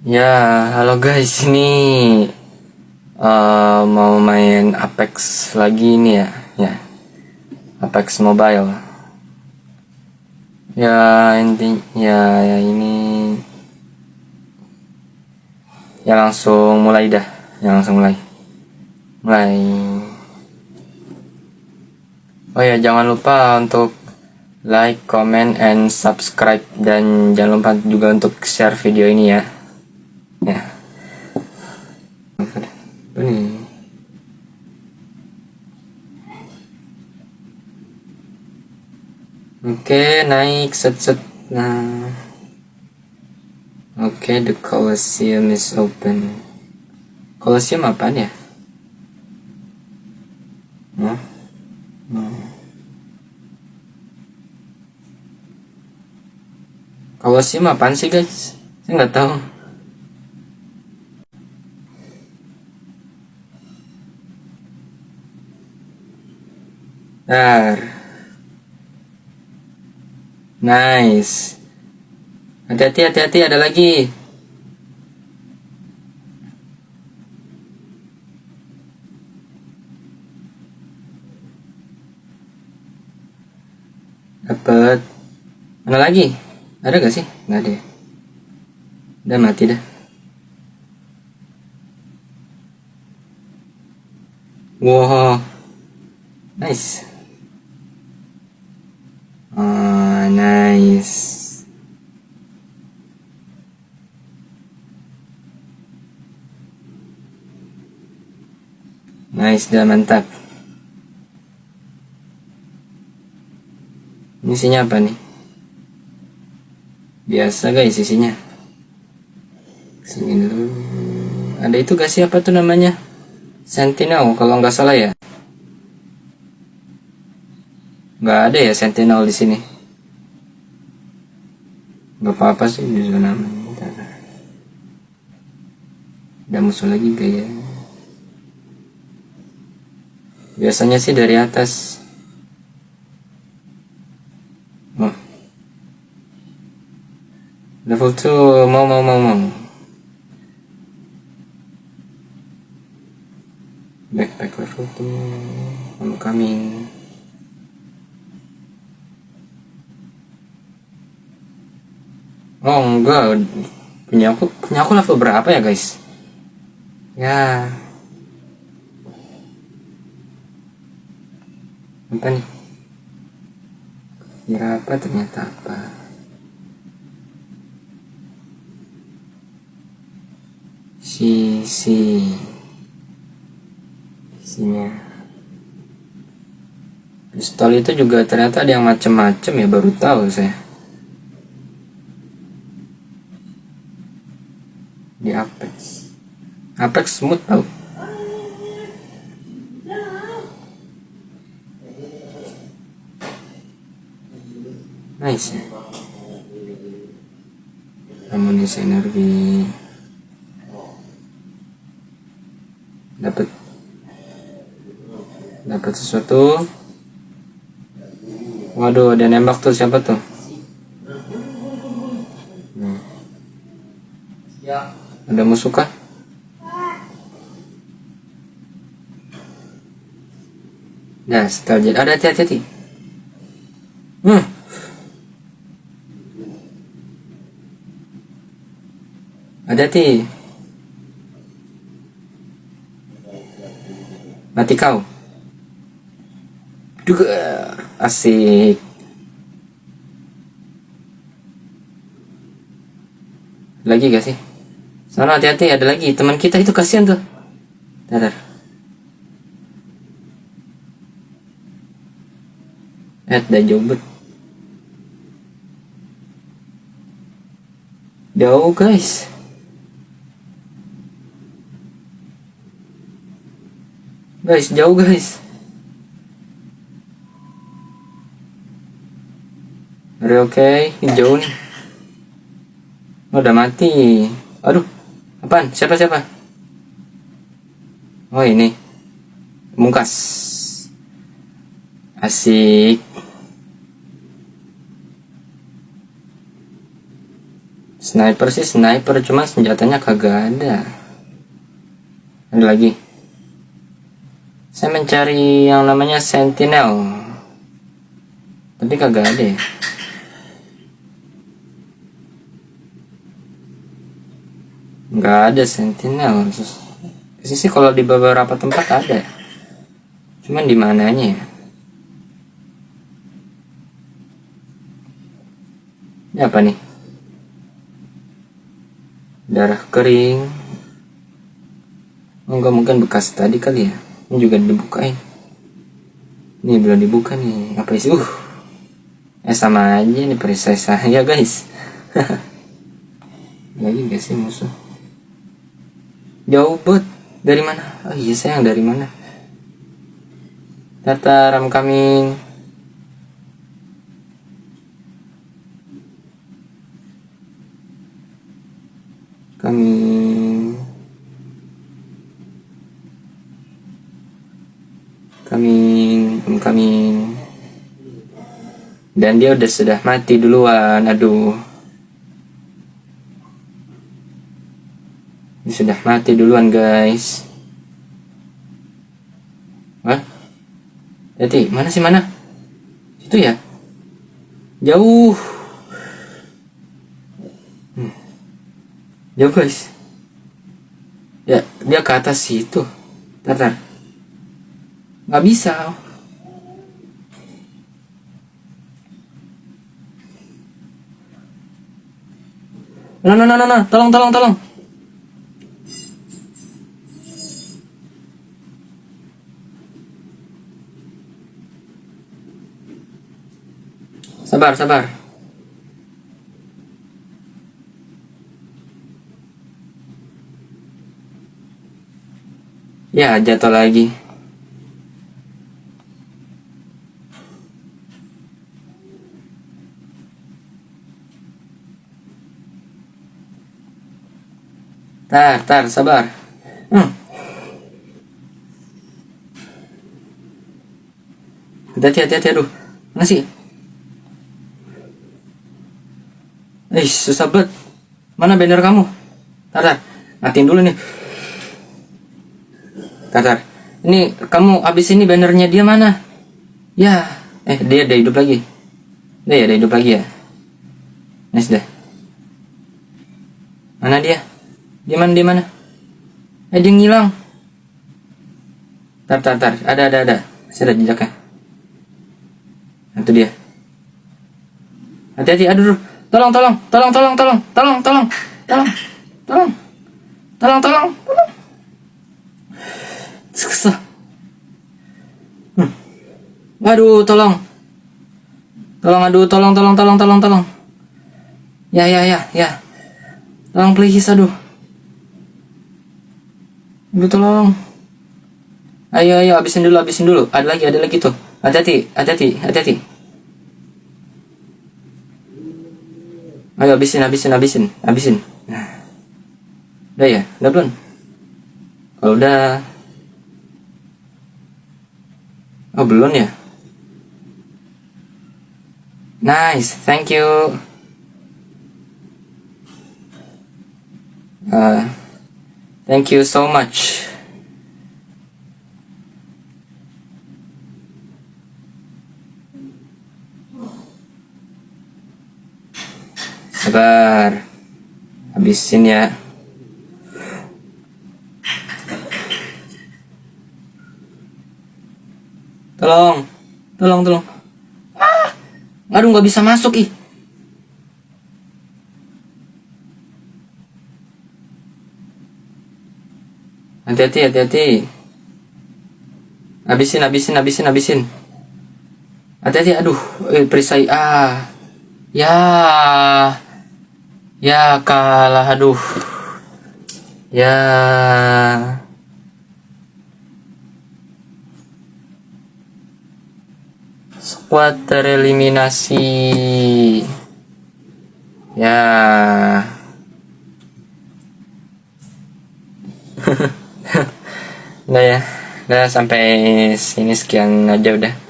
Ya, halo guys, ini uh, mau main Apex lagi nih ya, ya, Apex Mobile. Ya inti, ya, ya ini, ya langsung mulai dah, ya langsung mulai, mulai. Oh ya, jangan lupa untuk like, comment, and subscribe dan jangan lupa juga untuk share video ini. Ya. Ini. Oke, naik set set. Nah. Oke, the Colosseum is open. Colosseum apa ya? Hmm. Colosseum apaan sih guys? Saya nggak tahu. Dar. Nice. Hati-hati, hati-hati, ada lagi. Dapat. Mana lagi? Ada gak sih? Nggak ada. ya? Udah mati dah. Wow. Nice. Oh, nice. Nice, dah mantap. Ini isinya apa nih? Biasa guys isinya. Sini dulu. Ada itu gak sih apa tuh namanya? Sentinel kalau nggak salah ya. Nggak ada ya Sentinel di sini. Gak apa-apa sih di zona aman. Bentar. Ada musuh lagi gak ya? Biasanya sih dari atas. Oh. Level 2 mau mau mau mau. Backpack level 2 I'm coming. Oh enggak punya aku punya aku level berapa ya guys? Ya apa nih? Berapa ternyata apa? Si si isinya pistol itu juga ternyata ada yang macem-macem ya baru tahu saya. di Apex Apex smooth tau nice. Amunisi energi. Dapat dapat sesuatu. Waduh ada nembak tuh. Siapa tuh? Hmm. Ada musuh kah? Nah, setelah jadi ada hati-hati. Hmm. Ada hati. Mati kau. Juga asik. Lagi gak sih? Sana hati-hati ada lagi teman kita itu kasihan tuh. Datar. Eh, dah jauh bet. Jauh guys. Guys, jauh guys. You okay? Jauh nih. Oh, udah mati. Aduh, apaan? Siapa siapa? Oh ini, mungkas. Asik. Sniper sih sniper, cuma senjatanya kagak ada. Ada lagi. Saya mencari yang namanya Sentinel. Tapi kagak ada ya. Nggak ada Sentinel. Sisi kalau di beberapa tempat ada. Cuman di mananya ya? Ini apa nih? darah kering. Enggak mungkin bekas tadi kali ya. Ini juga dibukain. Ini belum dibuka nih. Apa sih uh. Eh sama aja nih perisai saya guys. Lagi gak sih musuh? Jauh bet dari mana? Oh iya sayang dari mana? Tata ram coming dan dia udah sudah mati duluan aduh. Dia sudah mati duluan guys. Wah jadi mana sih mana? Itu ya? Jauh. Ya guys. Ya dia ke atas situ. Tar, nggak bisa no no no no no. Tolong tolong tolong. Sabar sabar. Ya, jatuh lagi. Tar, tar, sabar. Hmm. Hati-hati, hati-hati, aduh. Mana sih? Eh, susah banget. Mana banner kamu? Tar, tar. Matiin dulu nih. Tatar. Ini kamu abis ini bannernya dia mana? Ya, eh dia ada hidup lagi. Dia ada hidup lagi ya. Nice deh. Mana dia? Dia mana? Dia mana? Eh dia ngilang. Tar, tar, tar. Ada, ada, ada. Saya ada jejaknya. Itu dia. Hati-hati. Aduh, tolong, tolong, tolong, tolong, tolong, tolong, tolong, tolong, tolong, tolong, tolong, tolong. Susah. Hmm. Aduh, tolong. Tolong, aduh, tolong, tolong, tolong, tolong, tolong. Ya, ya, ya, ya. Tolong please, aduh. Aduh, tolong. Ayo, ayo, habisin dulu, habisin dulu. Ada lagi, ada lagi tuh. Hati-hati, hati-hati, hati-hati. Ayo, habisin, habisin, habisin, habisin. Nah. Udah ya? Udah belum? Kalau udah, Oh belum ya? Nice, thank you. Uh, thank you so much. Sabar, habisin ya. Tolong. Tolong, tolong. Ah. Aduh, nggak bisa masuk, ih. Hati-hati, hati-hati. Habisin, habisin, habisin, habisin. Hati-hati, aduh, eh, perisai. Ah. Ya. Ya, kalah, aduh. Ya. squad tereliminasi ya udah ya. Udah sampai sini sekian aja udah